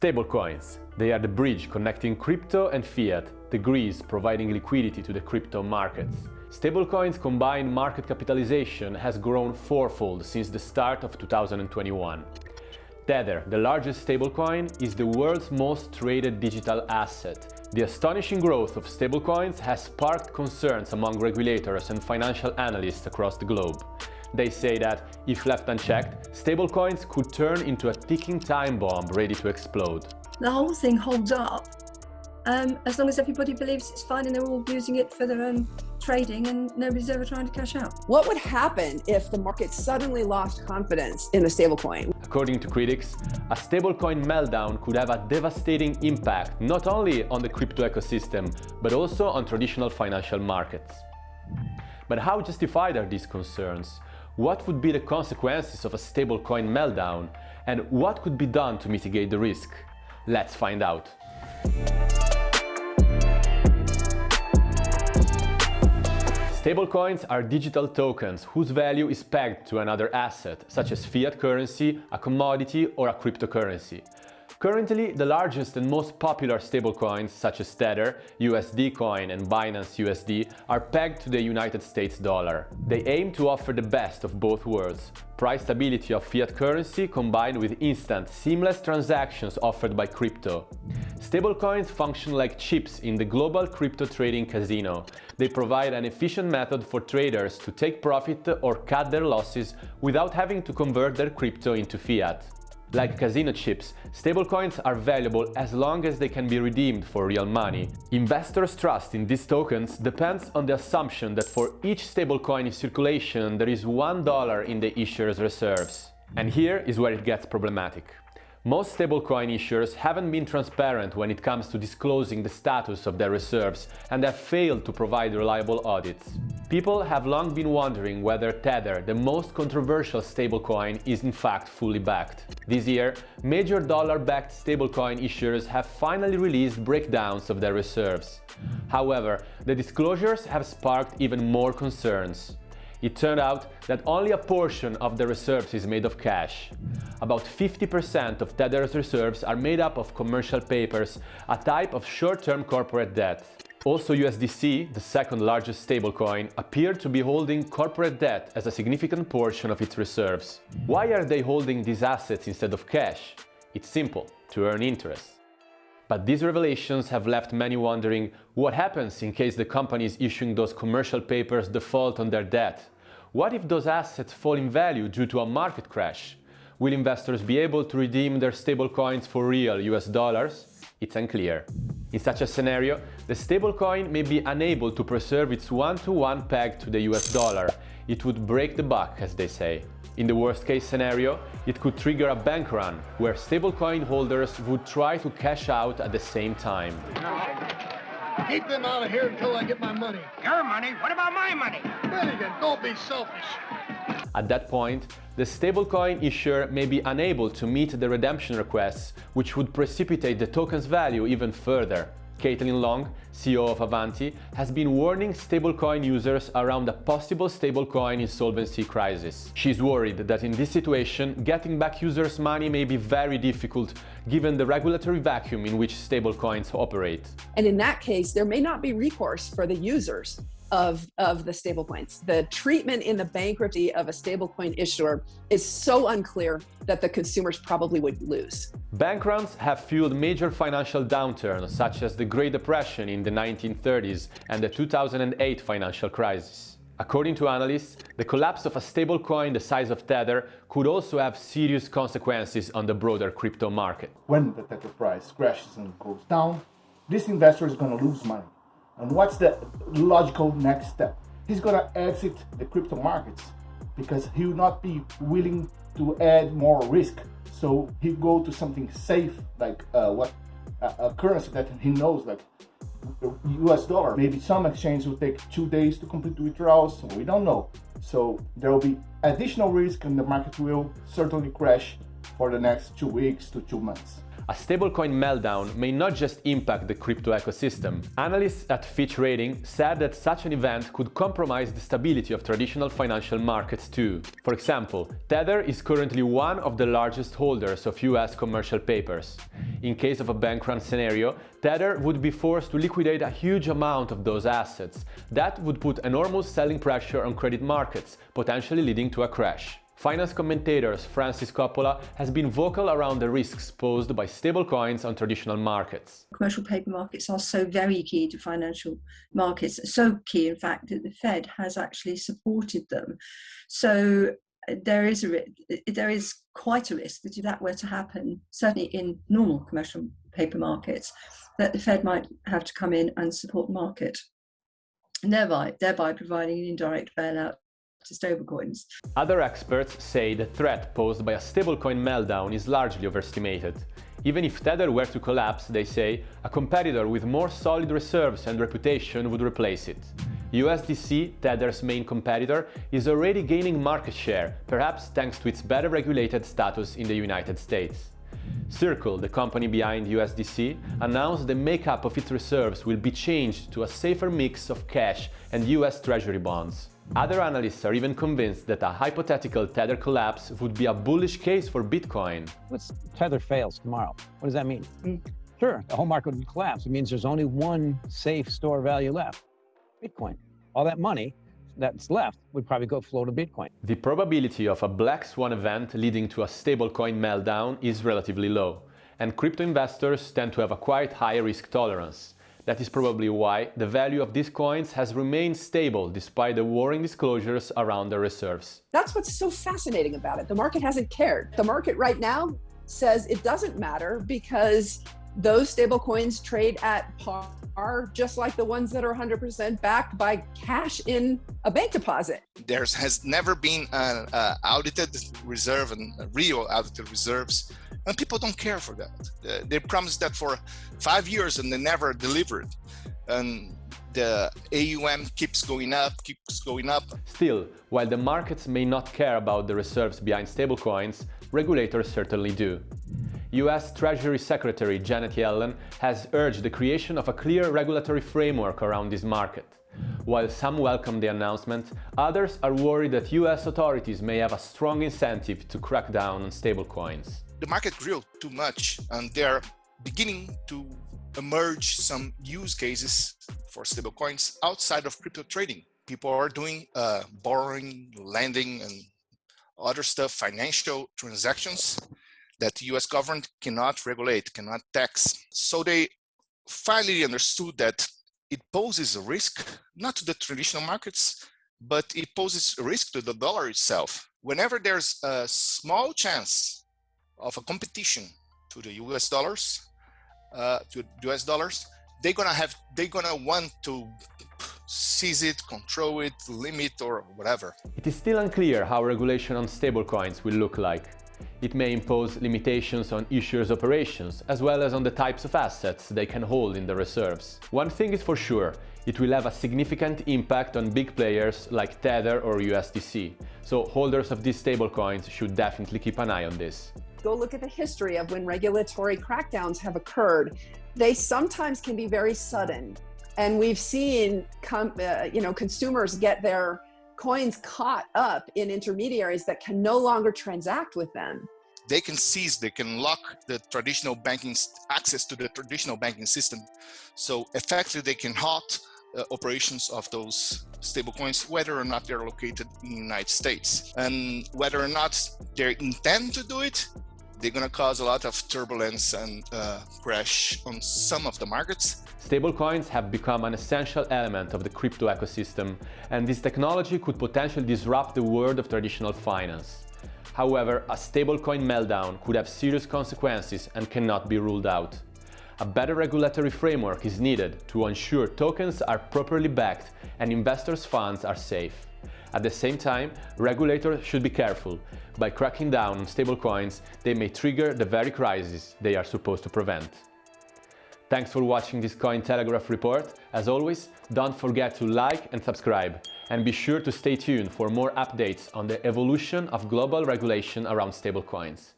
Stablecoins. They are the bridge connecting crypto and fiat, the grease providing liquidity to the crypto markets. Stablecoins' combined market capitalization has grown fourfold since the start of 2021. Tether, the largest stablecoin, is the world's most traded digital asset. The astonishing growth of stablecoins has sparked concerns among regulators and financial analysts across the globe. They say that, if left unchecked, stablecoins could turn into a ticking time bomb ready to explode. The whole thing holds up um, as long as everybody believes it's fine and they're all using it for their own trading and nobody's ever trying to cash out. What would happen if the market suddenly lost confidence in the stablecoin? According to critics, a stablecoin meltdown could have a devastating impact not only on the crypto ecosystem, but also on traditional financial markets. But how justified are these concerns? What would be the consequences of a stablecoin meltdown? And what could be done to mitigate the risk? Let's find out. Stablecoins are digital tokens whose value is pegged to another asset, such as fiat currency, a commodity or a cryptocurrency. Currently, the largest and most popular stablecoins such as Tether, USD Coin and Binance USD are pegged to the United States dollar. They aim to offer the best of both worlds, price stability of fiat currency combined with instant, seamless transactions offered by crypto. Stablecoins function like chips in the global crypto trading casino. They provide an efficient method for traders to take profit or cut their losses without having to convert their crypto into fiat. Like casino chips, stablecoins are valuable as long as they can be redeemed for real money. Investors' trust in these tokens depends on the assumption that for each stablecoin in circulation there is $1 in the issuer's reserves. And here is where it gets problematic. Most stablecoin issuers haven't been transparent when it comes to disclosing the status of their reserves and have failed to provide reliable audits. People have long been wondering whether Tether, the most controversial stablecoin, is in fact fully backed. This year, major dollar-backed stablecoin issuers have finally released breakdowns of their reserves. However, the disclosures have sparked even more concerns. It turned out that only a portion of the reserves is made of cash. About 50% of Tether's reserves are made up of commercial papers, a type of short-term corporate debt. Also USDC, the second largest stablecoin, appeared to be holding corporate debt as a significant portion of its reserves. Why are they holding these assets instead of cash? It's simple, to earn interest. But these revelations have left many wondering what happens in case the companies issuing those commercial papers default on their debt. What if those assets fall in value due to a market crash? Will investors be able to redeem their stablecoins for real US dollars? It's unclear. In such a scenario, the stablecoin may be unable to preserve its one-to-one -one peg to the US dollar. It would break the buck, as they say. In the worst case scenario, it could trigger a bank run, where stablecoin holders would try to cash out at the same time. Keep them out of here until I get my money. Your money? What about my money? Finnegan, don't be selfish. At that point, the stablecoin issuer may be unable to meet the redemption requests, which would precipitate the token's value even further. Caitlin Long, CEO of Avanti, has been warning stablecoin users around a possible stablecoin insolvency crisis. She's worried that in this situation, getting back users' money may be very difficult given the regulatory vacuum in which stablecoins operate. And in that case, there may not be recourse for the users of, of the stablecoins. The treatment in the bankruptcy of a stablecoin issuer is so unclear that the consumers probably would lose. Bank runs have fueled major financial downturns such as the Great Depression in the 1930s and the 2008 financial crisis. According to analysts, the collapse of a stablecoin the size of Tether could also have serious consequences on the broader crypto market. When the Tether price crashes and goes down, this investor is going to lose money. And what's the logical next step? He's gonna exit the crypto markets because he will not be willing to add more risk. So he go to something safe like uh, what a currency that he knows like the US dollar. Maybe some exchange will take two days to complete withdrawals. We don't know. So there will be additional risk and the market will certainly crash for the next two weeks to two months. A stablecoin meltdown may not just impact the crypto ecosystem. Analysts at Fitch Rating said that such an event could compromise the stability of traditional financial markets too. For example, Tether is currently one of the largest holders of US commercial papers. In case of a bank run scenario, Tether would be forced to liquidate a huge amount of those assets. That would put enormous selling pressure on credit markets, potentially leading to a crash. Finance commentator Frances Coppola has been vocal around the risks posed by stablecoins on traditional markets. Commercial paper markets are so very key to financial markets, so key in fact that the Fed has actually supported them. So uh, there is a there is quite a risk that if that were to happen, certainly in normal commercial paper markets, that the Fed might have to come in and support the market, thereby thereby providing an indirect bailout to stablecoins. Other experts say the threat posed by a stablecoin meltdown is largely overestimated. Even if Tether were to collapse, they say, a competitor with more solid reserves and reputation would replace it. USDC, Tether's main competitor, is already gaining market share, perhaps thanks to its better regulated status in the United States. Circle, the company behind USDC, announced the makeup of its reserves will be changed to a safer mix of cash and US Treasury bonds. Other analysts are even convinced that a hypothetical Tether collapse would be a bullish case for Bitcoin. Let's Tether fails tomorrow. What does that mean? Hmm. Sure, the whole market would collapse. It means there's only one safe store value left, Bitcoin. All that money that's left would probably go flow to Bitcoin. The probability of a black swan event leading to a stablecoin meltdown is relatively low, and crypto investors tend to have a quite high risk tolerance. That is probably why the value of these coins has remained stable despite the worrying disclosures around their reserves. That's what's so fascinating about it. The market hasn't cared. The market right now says it doesn't matter because those stable coins trade at par just like the ones that are 100% backed by cash in a bank deposit. There has never been an audited reserve and real audited reserves and people don't care for that. Uh, they promised that for five years and they never delivered. And the AUM keeps going up, keeps going up. Still, while the markets may not care about the reserves behind stablecoins, regulators certainly do. US Treasury Secretary Janet Yellen has urged the creation of a clear regulatory framework around this market. While some welcome the announcement, others are worried that US authorities may have a strong incentive to crack down on stablecoins the market grew too much and they're beginning to emerge some use cases for stablecoins outside of crypto trading. People are doing uh, borrowing, lending, and other stuff, financial transactions that the US government cannot regulate, cannot tax. So they finally understood that it poses a risk, not to the traditional markets, but it poses a risk to the dollar itself. Whenever there's a small chance of a competition to the US dollars, uh, to US dollars, they're gonna have, they're gonna want to seize it, control it, limit or whatever. It is still unclear how regulation on stablecoins will look like. It may impose limitations on issuers' operations, as well as on the types of assets they can hold in the reserves. One thing is for sure, it will have a significant impact on big players like Tether or USDC, so holders of these stablecoins should definitely keep an eye on this go look at the history of when regulatory crackdowns have occurred. They sometimes can be very sudden. And we've seen uh, you know, consumers get their coins caught up in intermediaries that can no longer transact with them. They can seize, they can lock the traditional banking access to the traditional banking system. So effectively they can halt uh, operations of those stablecoins, whether or not they're located in the United States. And whether or not they intend to do it, they're going to cause a lot of turbulence and uh, crash on some of the markets. Stablecoins have become an essential element of the crypto ecosystem, and this technology could potentially disrupt the world of traditional finance. However, a stablecoin meltdown could have serious consequences and cannot be ruled out. A better regulatory framework is needed to ensure tokens are properly backed and investors' funds are safe. At the same time, regulators should be careful. By cracking down on stablecoins, they may trigger the very crisis they are supposed to prevent. Thanks for watching this Cointelegraph report. As always, don't forget to like and subscribe. And be sure to stay tuned for more updates on the evolution of global regulation around stablecoins.